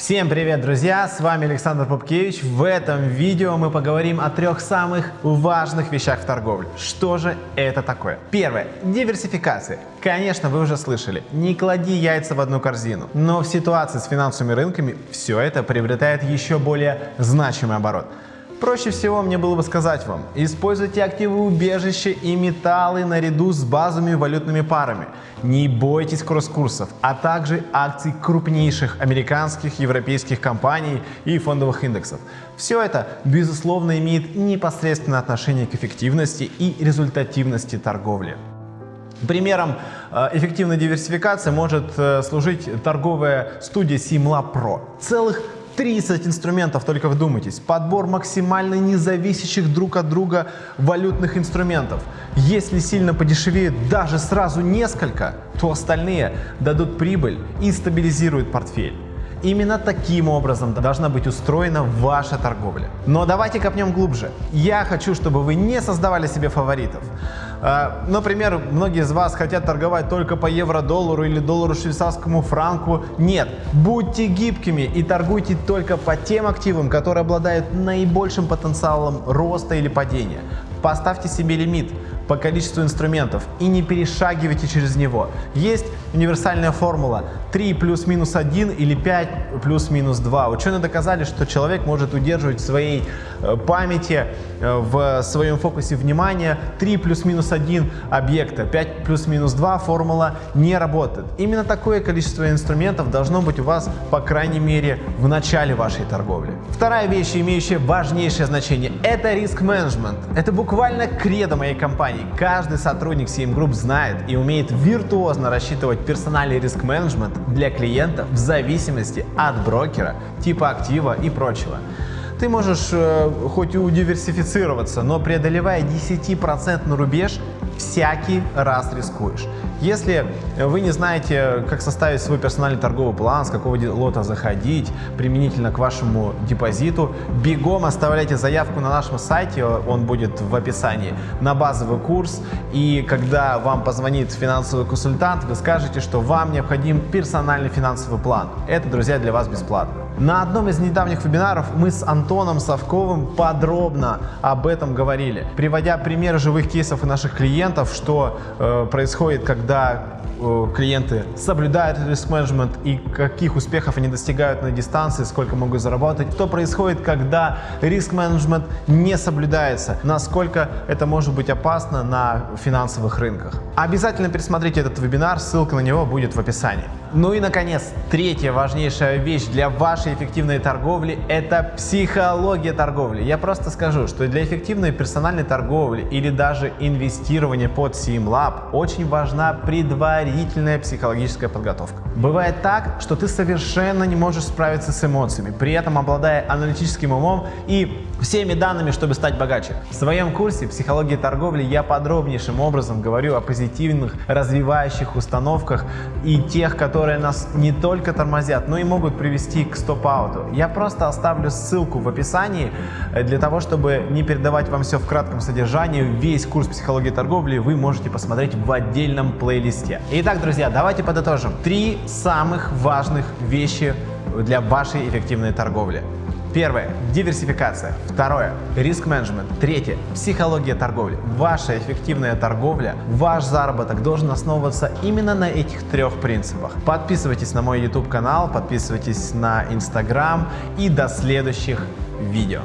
Всем привет, друзья! С вами Александр Попкевич. В этом видео мы поговорим о трех самых важных вещах в торговле. Что же это такое? Первое. Диверсификация. Конечно, вы уже слышали. Не клади яйца в одну корзину. Но в ситуации с финансовыми рынками все это приобретает еще более значимый оборот. Проще всего мне было бы сказать вам, используйте активы убежища и металлы наряду с базовыми валютными парами. Не бойтесь кросс-курсов, а также акций крупнейших американских, европейских компаний и фондовых индексов. Все это, безусловно, имеет непосредственное отношение к эффективности и результативности торговли. Примером э, эффективной диверсификации может э, служить торговая студия Simla Pro. Целых 30 инструментов, только вдумайтесь. Подбор максимально независящих друг от друга валютных инструментов. Если сильно подешевеют даже сразу несколько, то остальные дадут прибыль и стабилизируют портфель. Именно таким образом должна быть устроена ваша торговля. Но давайте копнем глубже. Я хочу, чтобы вы не создавали себе фаворитов. А, например, многие из вас хотят торговать только по евро-доллару или доллару-швейцарскому франку. Нет, будьте гибкими и торгуйте только по тем активам, которые обладают наибольшим потенциалом роста или падения. Поставьте себе лимит по количеству инструментов и не перешагивайте через него. Есть универсальная формула 3 плюс-минус 1 или 5 плюс-минус 2. Ученые доказали, что человек может удерживать в своей э, памяти, э, в своем фокусе внимания 3 плюс-минус 1 объекта. 5 плюс-минус 2 формула не работает. Именно такое количество инструментов должно быть у вас, по крайней мере, в начале вашей торговли. Вторая вещь, имеющая важнейшее значение, это риск-менеджмент. Это буквально кредо моей компании компаний. Каждый сотрудник CM Group знает и умеет виртуозно рассчитывать персональный риск-менеджмент для клиентов в зависимости от брокера, типа актива и прочего. Ты можешь э, хоть и удиверсифицироваться, но преодолевая 10% рубеж, всякий раз рискуешь. Если вы не знаете, как составить свой персональный торговый план, с какого лота заходить, применительно к вашему депозиту, бегом оставляйте заявку на нашем сайте, он будет в описании, на базовый курс. И когда вам позвонит финансовый консультант, вы скажете, что вам необходим персональный финансовый план. Это, друзья, для вас бесплатно. На одном из недавних вебинаров мы с Антоном Совковым подробно об этом говорили, приводя примеры живых кейсов и наших клиентов, что э, происходит, когда клиенты соблюдают риск-менеджмент и каких успехов они достигают на дистанции, сколько могут заработать, что происходит, когда риск-менеджмент не соблюдается, насколько это может быть опасно на финансовых рынках. Обязательно пересмотрите этот вебинар, ссылка на него будет в описании. Ну и, наконец, третья важнейшая вещь для вашей эффективной торговли – это психология торговли. Я просто скажу, что для эффективной персональной торговли или даже инвестирования под SimLab очень важна предварительная предварительная психологическая подготовка. Бывает так, что ты совершенно не можешь справиться с эмоциями, при этом обладая аналитическим умом и всеми данными, чтобы стать богаче. В своем курсе «Психология торговли» я подробнейшим образом говорю о позитивных, развивающих установках и тех, которые нас не только тормозят, но и могут привести к стоп-ауту. Я просто оставлю ссылку в описании э, для того, чтобы не передавать вам все в кратком содержании. Весь курс «Психология торговли» вы можете посмотреть в отдельном плейлисте. Итак, друзья, давайте подытожим. Три самых важных вещи для вашей эффективной торговли. Первое – диверсификация. Второе – риск-менеджмент. Третье – психология торговли. Ваша эффективная торговля, ваш заработок должен основываться именно на этих трех принципах. Подписывайтесь на мой YouTube канал, подписывайтесь на Instagram и до следующих видео.